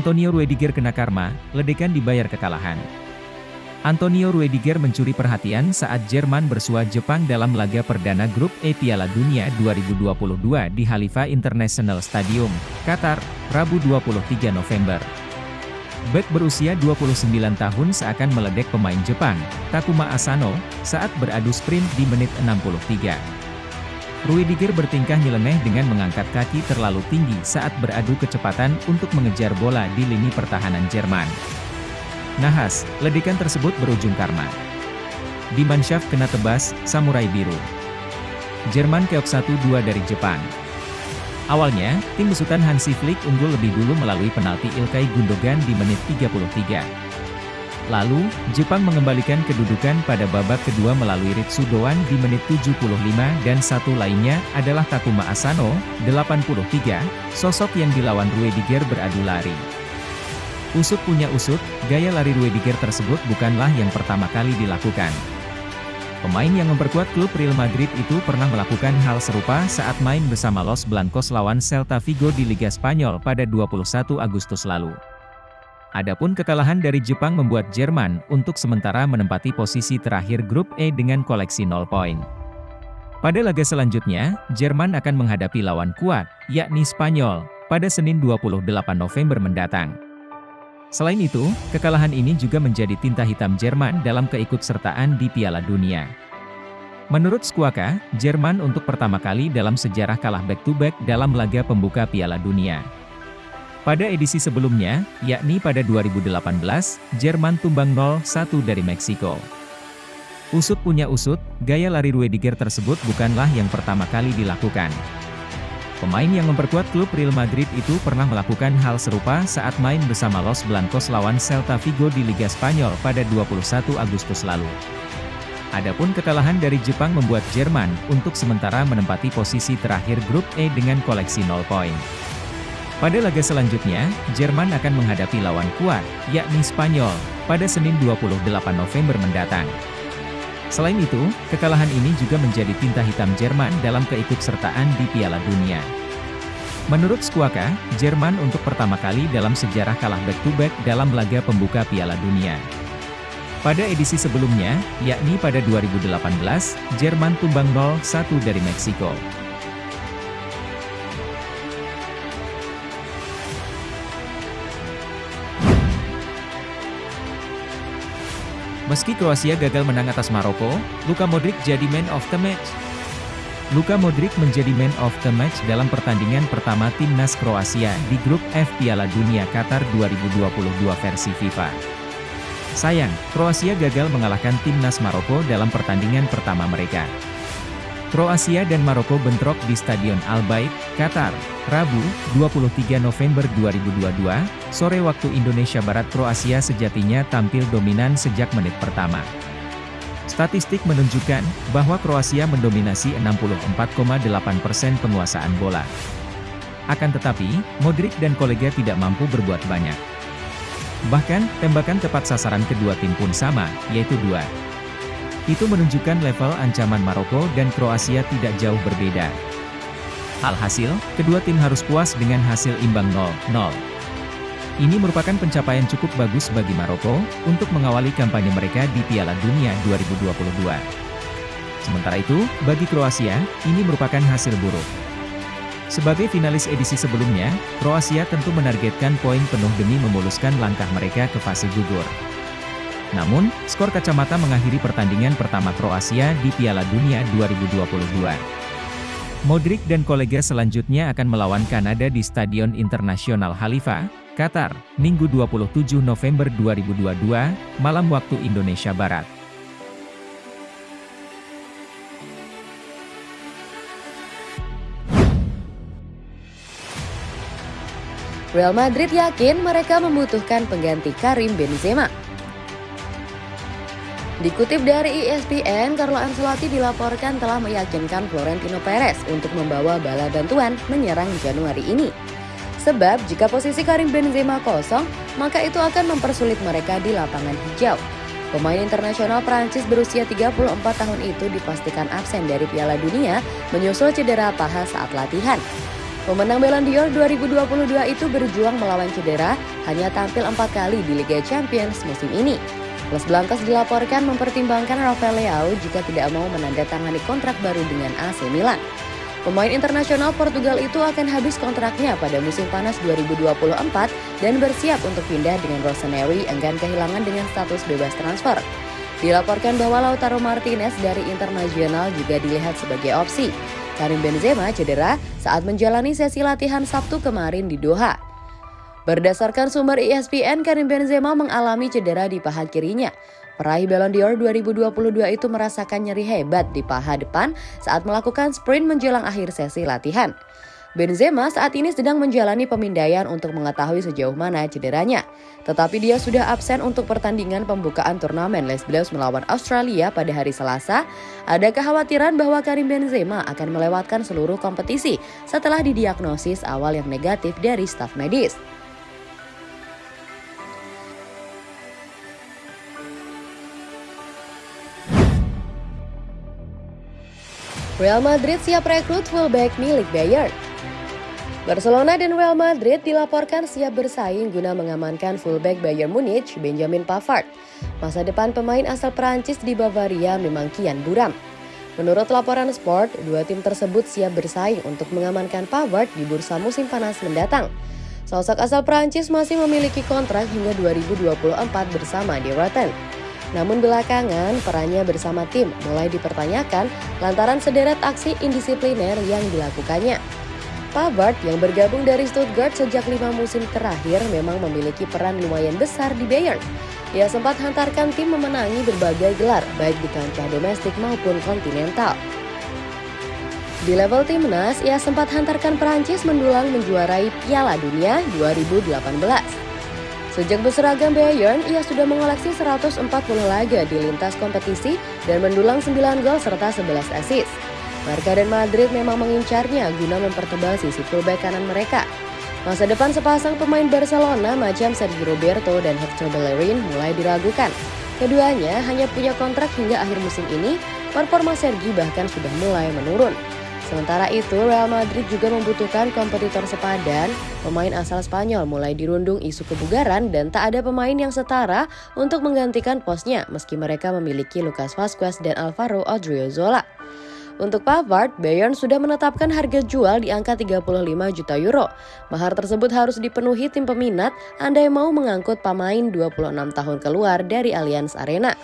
Antonio Ruediger kena karma, ledekan dibayar kekalahan. Antonio Ruediger mencuri perhatian saat Jerman bersua Jepang dalam laga perdana grup E Piala Dunia 2022 di Halifa International Stadium, Qatar, Rabu 23 November. Beck berusia 29 tahun seakan meledek pemain Jepang, Takuma Asano, saat beradu sprint di menit 63. Ruediger bertingkah nyeleneh dengan mengangkat kaki terlalu tinggi saat beradu kecepatan untuk mengejar bola di lini pertahanan Jerman. Nahas, ledekan tersebut berujung karma. Di Mannschaft kena tebas, Samurai Biru. Jerman keok 1-2 dari Jepang. Awalnya, tim besutan Hansi Flick unggul lebih dulu melalui penalti Ilkay Gundogan di menit 33. Lalu, Jepang mengembalikan kedudukan pada babak kedua melalui Ritsu Doan di menit 75 dan satu lainnya adalah Takuma Asano, 83, sosok yang dilawan Ruediger beradu lari. Usut punya usut, gaya lari Ruediger tersebut bukanlah yang pertama kali dilakukan. Pemain yang memperkuat klub Real Madrid itu pernah melakukan hal serupa saat main bersama Los Blancos lawan Celta Vigo di Liga Spanyol pada 21 Agustus lalu. Adapun kekalahan dari Jepang membuat Jerman untuk sementara menempati posisi terakhir grup E dengan koleksi 0 poin. Pada laga selanjutnya, Jerman akan menghadapi lawan kuat, yakni Spanyol, pada Senin 28 November mendatang. Selain itu, kekalahan ini juga menjadi tinta hitam Jerman dalam keikutsertaan di Piala Dunia. Menurut Skuaka, Jerman untuk pertama kali dalam sejarah kalah back-to-back -back dalam laga pembuka Piala Dunia. Pada edisi sebelumnya, yakni pada 2018, Jerman tumbang 0-1 dari Meksiko. Usut punya usut, gaya lari Ruediger tersebut bukanlah yang pertama kali dilakukan. Pemain yang memperkuat klub Real Madrid itu pernah melakukan hal serupa saat main bersama Los Blancos lawan Celta Vigo di Liga Spanyol pada 21 Agustus lalu. Adapun kekalahan dari Jepang membuat Jerman untuk sementara menempati posisi terakhir grup E dengan koleksi 0 poin. Pada laga selanjutnya, Jerman akan menghadapi lawan kuat, yakni Spanyol, pada Senin 28 November mendatang. Selain itu, kekalahan ini juga menjadi tinta hitam Jerman dalam keikutsertaan di Piala Dunia. Menurut Skuaka, Jerman untuk pertama kali dalam sejarah kalah back-to-back -back dalam laga pembuka Piala Dunia. Pada edisi sebelumnya, yakni pada 2018, Jerman tumbang 0-1 dari Meksiko. Meski Kroasia gagal menang atas Maroko, Luka Modric jadi man of the match. Luka Modric menjadi man of the match dalam pertandingan pertama timnas Kroasia di grup F Piala Dunia Qatar 2022 versi FIFA. Sayang, Kroasia gagal mengalahkan timnas Maroko dalam pertandingan pertama mereka. Kroasia dan Maroko bentrok di Stadion Al Bayt, Qatar, Rabu, 23 November 2022, sore waktu Indonesia Barat Kroasia sejatinya tampil dominan sejak menit pertama. Statistik menunjukkan bahwa Kroasia mendominasi 64,8% penguasaan bola. Akan tetapi, Modric dan kolega tidak mampu berbuat banyak. Bahkan, tembakan tepat sasaran kedua tim pun sama, yaitu dua. Itu menunjukkan level ancaman Maroko dan Kroasia tidak jauh berbeda. Alhasil, kedua tim harus puas dengan hasil imbang 0-0. Ini merupakan pencapaian cukup bagus bagi Maroko, untuk mengawali kampanye mereka di Piala Dunia 2022. Sementara itu, bagi Kroasia, ini merupakan hasil buruk. Sebagai finalis edisi sebelumnya, Kroasia tentu menargetkan poin penuh demi memuluskan langkah mereka ke fase gugur. Namun, skor kacamata mengakhiri pertandingan pertama Kroasia di Piala Dunia 2022. Modric dan kolega selanjutnya akan melawan Kanada di Stadion Internasional Halifa, Qatar, Minggu 27 November 2022, malam waktu Indonesia Barat. Real Madrid yakin mereka membutuhkan pengganti Karim Benzema. Dikutip dari ESPN, Carlo Ancelotti dilaporkan telah meyakinkan Florentino Perez untuk membawa bala bantuan menyerang Januari ini. Sebab jika posisi Karim Benzema kosong, maka itu akan mempersulit mereka di lapangan hijau. Pemain internasional Prancis berusia 34 tahun itu dipastikan absen dari Piala Dunia menyusul cedera paha saat latihan. Pemenang Ballon d'Or 2022 itu berjuang melawan cedera, hanya tampil empat kali di Liga Champions musim ini. Los Blancos dilaporkan mempertimbangkan Rafael Leao jika tidak mau menandatangani kontrak baru dengan AC Milan. Pemain internasional Portugal itu akan habis kontraknya pada musim panas 2024 dan bersiap untuk pindah dengan Rossoneri enggan kehilangan dengan status bebas transfer. Dilaporkan bahwa Lautaro Martinez dari internasional juga dilihat sebagai opsi. Karim Benzema cedera saat menjalani sesi latihan Sabtu kemarin di Doha. Berdasarkan sumber ESPN, Karim Benzema mengalami cedera di paha kirinya. Peraih Ballon d'Or 2022 itu merasakan nyeri hebat di paha depan saat melakukan sprint menjelang akhir sesi latihan. Benzema saat ini sedang menjalani pemindaian untuk mengetahui sejauh mana cederanya. Tetapi dia sudah absen untuk pertandingan pembukaan turnamen Les Bleus melawan Australia pada hari Selasa. Ada kekhawatiran bahwa Karim Benzema akan melewatkan seluruh kompetisi setelah didiagnosis awal yang negatif dari staf medis. Real Madrid siap rekrut fullback milik Bayern. Barcelona dan Real Madrid dilaporkan siap bersaing guna mengamankan fullback Bayern Munich, Benjamin Pavard. Masa depan pemain asal Perancis di Bavaria memang kian buram. Menurut laporan Sport, dua tim tersebut siap bersaing untuk mengamankan Pavard di bursa musim panas mendatang. Sosok asal Perancis masih memiliki kontrak hingga 2024 bersama di Rotten. Namun belakangan perannya bersama tim mulai dipertanyakan lantaran sederet aksi indisipliner yang dilakukannya. Pavard yang bergabung dari Stuttgart sejak lima musim terakhir memang memiliki peran lumayan besar di Bayern. Ia sempat hantarkan tim memenangi berbagai gelar, baik di kancah domestik maupun kontinental. Di level timnas, ia sempat hantarkan Perancis mendulang menjuarai Piala Dunia 2018. Sejak berseragam Bayern, ia sudah mengoleksi 140 laga di lintas kompetisi dan mendulang 9 gol serta 11 assist. Barca dan Madrid memang mengincarnya guna mempertebal sisi fullback kanan mereka. Masa depan sepasang pemain Barcelona macam Sergio Roberto dan Hector Bellerin mulai diragukan. Keduanya hanya punya kontrak hingga akhir musim ini, performa Sergi bahkan sudah mulai menurun. Sementara itu, Real Madrid juga membutuhkan kompetitor sepadan. Pemain asal Spanyol mulai dirundung isu kebugaran dan tak ada pemain yang setara untuk menggantikan posnya meski mereka memiliki Lucas Vazquez dan Alvaro Odriozola. Untuk Pavard, Bayern sudah menetapkan harga jual di angka 35 juta euro. Mahar tersebut harus dipenuhi tim peminat andai mau mengangkut pemain 26 tahun keluar dari Allianz Arena.